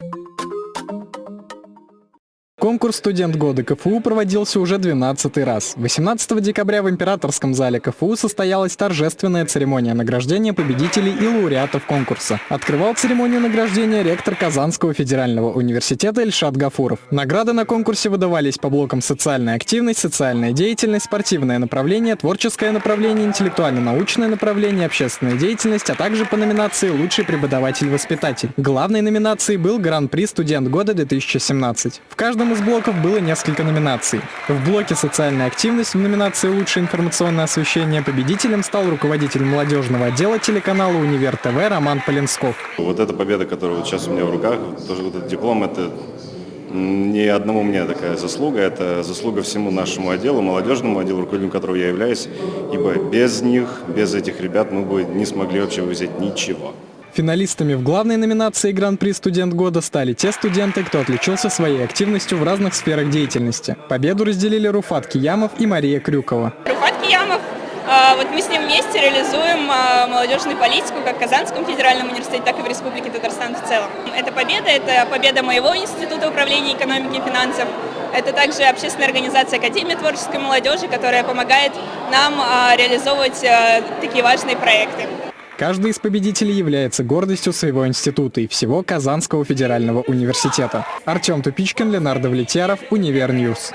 you Конкурс «Студент года КФУ» проводился уже 12 раз. 18 декабря в Императорском зале КФУ состоялась торжественная церемония награждения победителей и лауреатов конкурса. Открывал церемонию награждения ректор Казанского федерального университета Эльшат Гафуров. Награды на конкурсе выдавались по блокам «Социальная активность», «Социальная деятельность», «Спортивное направление», «Творческое направление», «Интеллектуально-научное направление», «Общественная деятельность», а также по номинации «Лучший преподаватель-воспитатель». Главной номинацией был Гран-при «Студент года-2017». В каждом каждом из блоков было несколько номинаций. В блоке «Социальная активность» в номинации «Лучшее информационное освещение» победителем стал руководитель молодежного отдела телеканала «Универ ТВ» Роман Полинсков. Вот эта победа, которая вот сейчас у меня в руках, тоже вот этот диплом, это не одному мне такая заслуга, это заслуга всему нашему отделу, молодежному отделу, руководителем которого я являюсь, ибо без них, без этих ребят мы бы не смогли вообще взять ничего. Финалистами в главной номинации Гран-при «Студент года» стали те студенты, кто отличился своей активностью в разных сферах деятельности. Победу разделили Руфат Киямов и Мария Крюкова. Руфат Киямов а, вот мы с ним вместе реализуем а, молодежную политику как в Казанском федеральном университете, так и в Республике Татарстан в целом. Это победа, это победа моего института управления экономики и финансов. Это также общественная организация Академия творческой молодежи, которая помогает нам а, реализовывать такие важные проекты. Каждый из победителей является гордостью своего института и всего Казанского федерального университета. Артем Тупичкин, Ленар Давлетьяров, Univer News.